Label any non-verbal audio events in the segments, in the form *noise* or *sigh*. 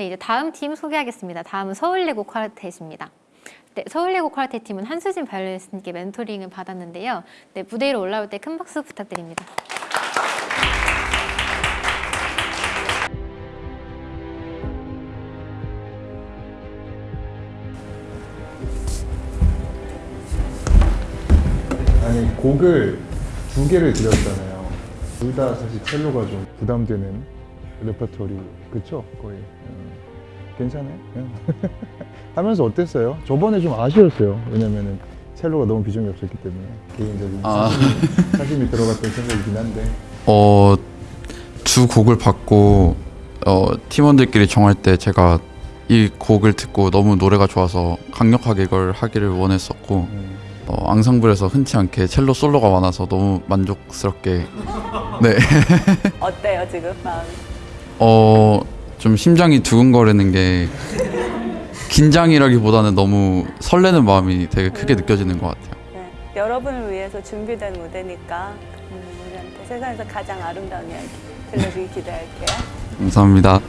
네, 이제 다음 팀 소개하겠습니다. 다음은 서울예고 쿼르텟입니다. 네, 서울예고 쿼르텟 팀은 한수진 바이올리니스트님께 멘토링을 받았는데요. 네, 무대 위로 올라올 때 큰 박수 부탁드립니다. 아니 곡을 두 개를 드렸잖아요. 둘 다 사실 첼로가 좀 부담되는 레퍼토리 그쵸? 거의 음, 괜찮아요. 음. *laughs* 하면서 어땠어요? 저번에 좀 아쉬웠어요. 왜냐면은 첼로가 너무 비중이 없었기 때문에 개인적인 아. 사심이, 사심이 들어갔던 생각이긴 한데 어, 두 곡을 받고 어, 팀원들끼리 정할 때 제가 이 곡을 듣고 너무 노래가 좋아서 강력하게 이걸 하기를 원했었고 음, 어, 앙상블에서 흔치 않게 첼로 솔로가 많아서 너무 만족스럽게 *laughs* 네. 어때요 지금 마음? 어, 좀 심장이 두근거리는 게 긴장이라기보다는 너무 설레는 마음이 되게 크게 느껴지는 것 같아요. 네. 여러분을 위해서 준비된 무대니까 음, 우리한테 세상에서 가장 아름다운 이야기 들려주기 기대할게요. 감사합니다.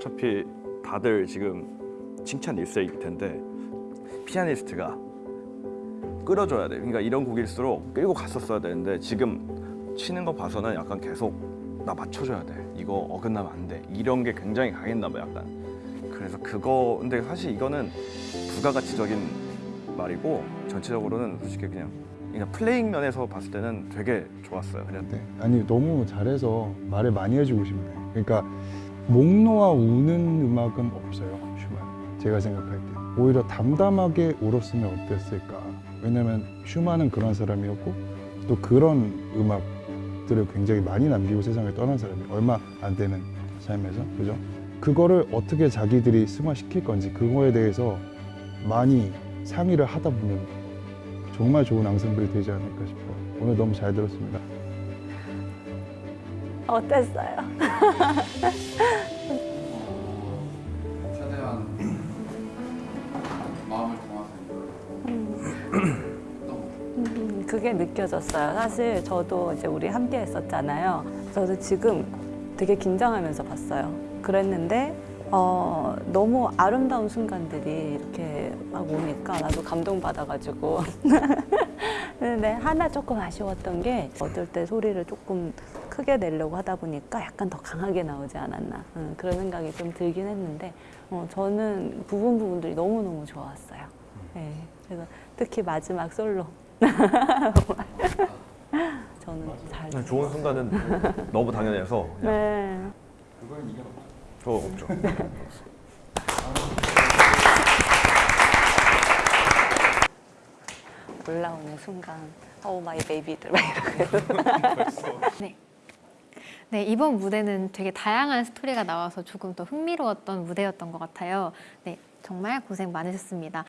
어차피 다들 지금 칭찬 일색일 텐데 피아니스트가 끌어줘야 돼. 그러니까 이런 곡일수록 끌고 갔었어야 되는데 지금 치는 거 봐서는 약간 계속 나 맞춰줘야 돼. 이거 어긋나면 안 돼. 이런 게 굉장히 강했나 봐 약간. 그래서 그거 근데 사실 이거는 부가가치적인 말이고 전체적으로는 솔직히 그냥 그냥 플레잉 면에서 봤을 때는 되게 좋았어요. 그냥 네. 아니 너무 잘해서 말을 많이 해주고 싶네. 그러니까 목 놓아 우는 음악은 없어요. 슈만. 제가 생각할 때 오히려 담담하게 울었으면 어땠을까. 왜냐면 슈만은 그런 사람이었고 또 그런 음악들을 굉장히 많이 남기고 세상을 떠난 사람이 얼마 안 되는 삶에서 그죠? 그거를 어떻게 자기들이 승화시킬 건지 그거에 대해서 많이 상의를 하다 보면 정말 좋은 앙상블이 되지 않을까 싶어요. 오늘 너무 잘 들었습니다. 어땠어요? 최대한 마음을 담아서 음, 그게 느껴졌어요. 사실 저도 이제 우리 함께 했었잖아요. 저도 지금 되게 긴장하면서 봤어요. 그랬는데 어, 너무 아름다운 순간들이 이렇게 막 오니까 나도 감동받아가지고. *laughs* 근데 하나 조금 아쉬웠던 게 어떨 때 소리를 조금 크게 내려고 하다 보니까 약간 더 강하게 나오지 않았나 음, 그런 생각이 좀 들긴 했는데 어, 저는 부분 부분들이 너무너무 좋았어요. 네, 그래서 특히 마지막 솔로. *laughs* 저는 잘 그냥 좋은 순간은 너무 당연해서 네. 저 없죠. 올라오는 *laughs* 순간 oh my baby들 막 이러고. *laughs* 네. 네, 이번 무대는 되게 다양한 스토리가 나와서 조금 더 흥미로웠던 무대였던 것 같아요. 네, 정말 고생 많으셨습니다.